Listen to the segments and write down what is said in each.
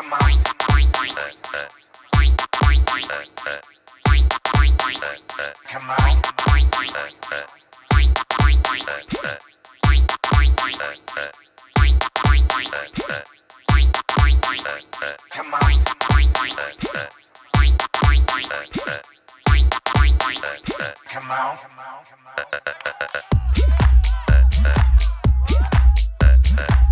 Come on. Come on. Come on. Come on. Come on. Come on.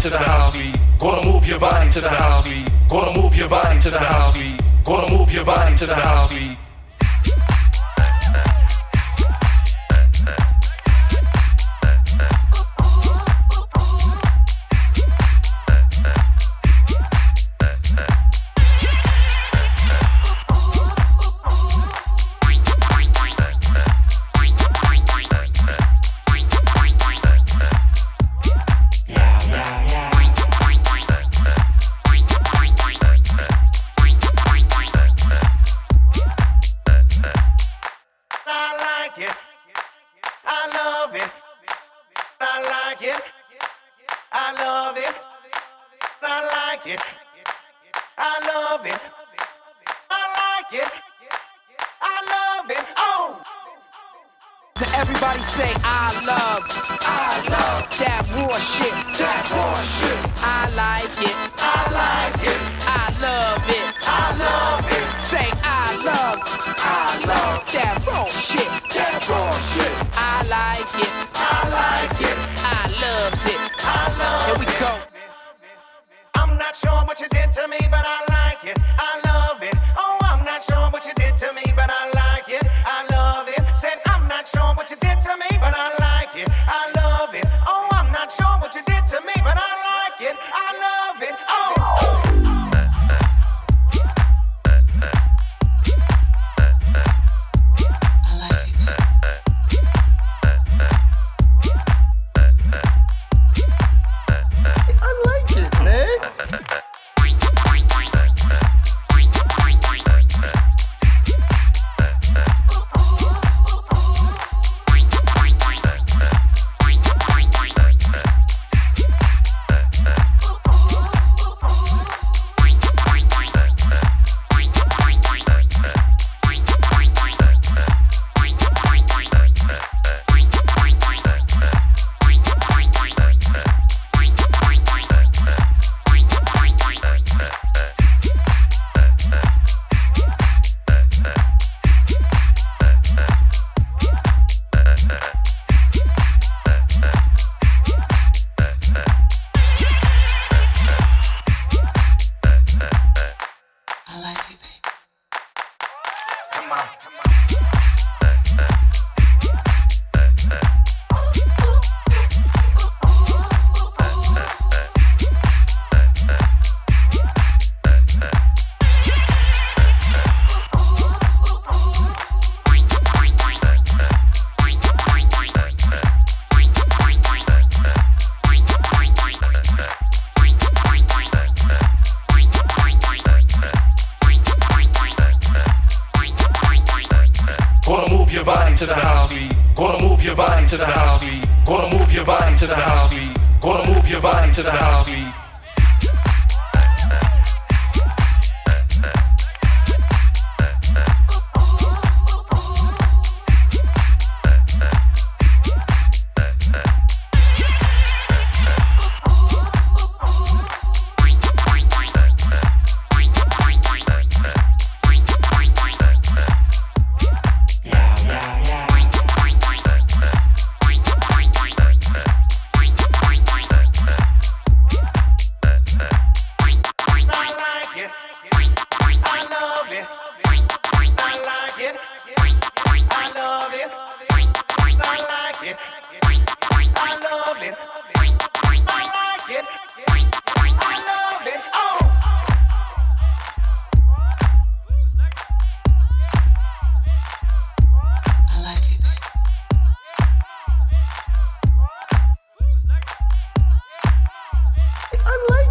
to the house beat. Gonna move your body to the house beat. Gonna move your body to the house beat. Gonna move your body to the house beat. it. I love it. I like it. I love it. Oh. Now everybody say I love, I love that war shit, that war shit. I like it, I like it, I love it, I love it. Say I love, I love that war shit, that war shit. I like it, I like it, I loves it. you did to me, but I Come on. To the house beat. Gonna move your body to the house beat. Gonna move your body to the house beat.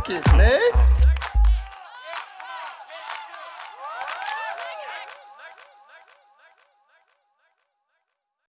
Man.